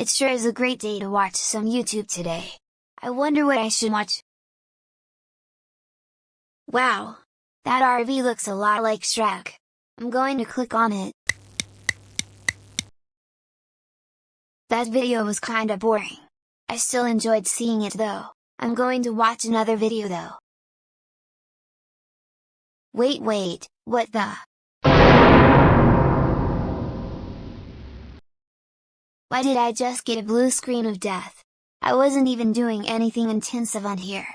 It sure is a great day to watch some YouTube today. I wonder what I should watch. Wow! That RV looks a lot like Shrek. I'm going to click on it. That video was kinda boring. I still enjoyed seeing it though. I'm going to watch another video though. Wait wait, what the? Why did I just get a blue screen of death? I wasn't even doing anything intensive on here.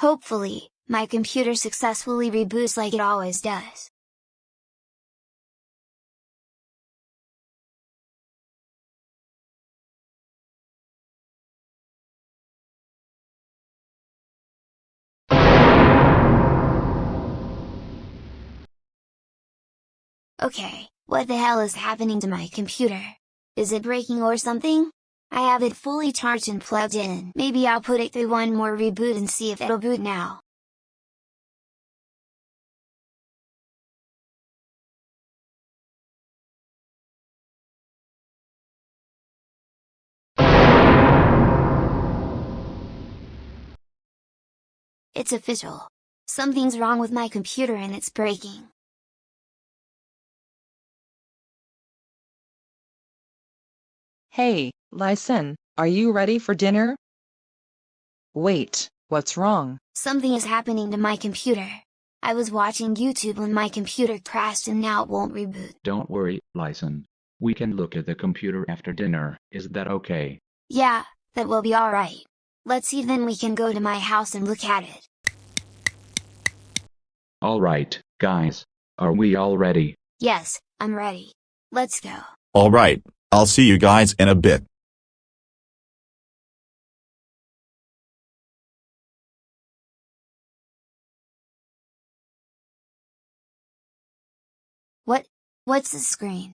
Hopefully, my computer successfully reboots like it always does. Okay, what the hell is happening to my computer? Is it breaking or something? I have it fully charged and plugged in. Maybe I'll put it through one more reboot and see if it'll boot now. It's official. Something's wrong with my computer and it's breaking. Hey, Lyson, are you ready for dinner? Wait, what's wrong? Something is happening to my computer. I was watching YouTube when my computer crashed and now it won't reboot. Don't worry, Lyson. We can look at the computer after dinner, is that okay? Yeah, that will be alright. Let's see then we can go to my house and look at it. Alright, guys. Are we all ready? Yes, I'm ready. Let's go. Alright, I'll see you guys in a bit. What? What's the screen?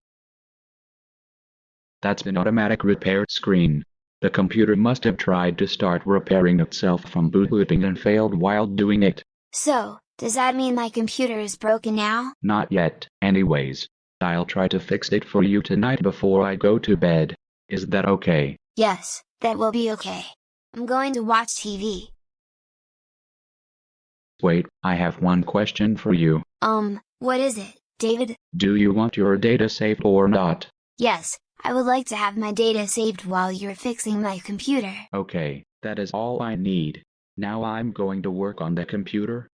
That's an automatic repair screen. The computer must have tried to start repairing itself from booting and failed while doing it. So, does that mean my computer is broken now? Not yet, anyways. I'll try to fix it for you tonight before I go to bed. Is that okay? Yes, that will be okay. I'm going to watch TV. Wait, I have one question for you. Um, what is it, David? Do you want your data saved or not? Yes, I would like to have my data saved while you're fixing my computer. Okay, that is all I need. Now I'm going to work on the computer.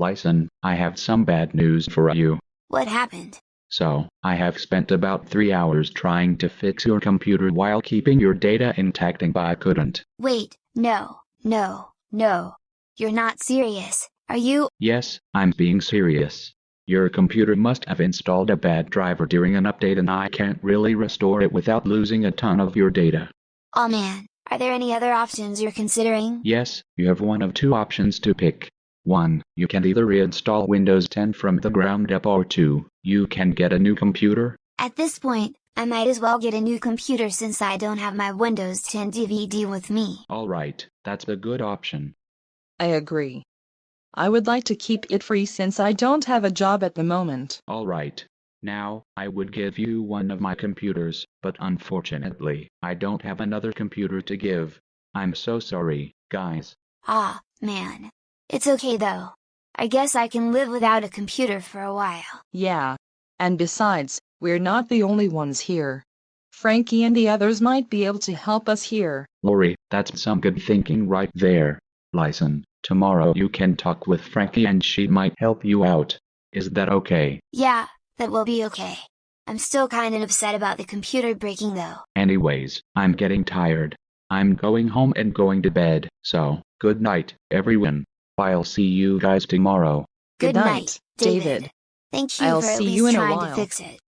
Lyson, I have some bad news for you. What happened? So, I have spent about three hours trying to fix your computer while keeping your data intact and I couldn't. Wait, no, no, no. You're not serious, are you? Yes, I'm being serious. Your computer must have installed a bad driver during an update and I can't really restore it without losing a ton of your data. Oh man, are there any other options you're considering? Yes, you have one of two options to pick. 1. You can either reinstall Windows 10 from the ground up or 2. You can get a new computer. At this point, I might as well get a new computer since I don't have my Windows 10 DVD with me. Alright, that's a good option. I agree. I would like to keep it free since I don't have a job at the moment. Alright. Now, I would give you one of my computers, but unfortunately, I don't have another computer to give. I'm so sorry, guys. Ah, man. It's okay though. I guess I can live without a computer for a while. Yeah. And besides, we're not the only ones here. Frankie and the others might be able to help us here. Lori, that's some good thinking right there. Lyson, tomorrow you can talk with Frankie and she might help you out. Is that okay? Yeah, that will be okay. I'm still kinda upset about the computer breaking though. Anyways, I'm getting tired. I'm going home and going to bed, so, good night, everyone. I'll see you guys tomorrow. Good, Good night, night, David. David. Thank you I'll for at see least you in a trying to fix it.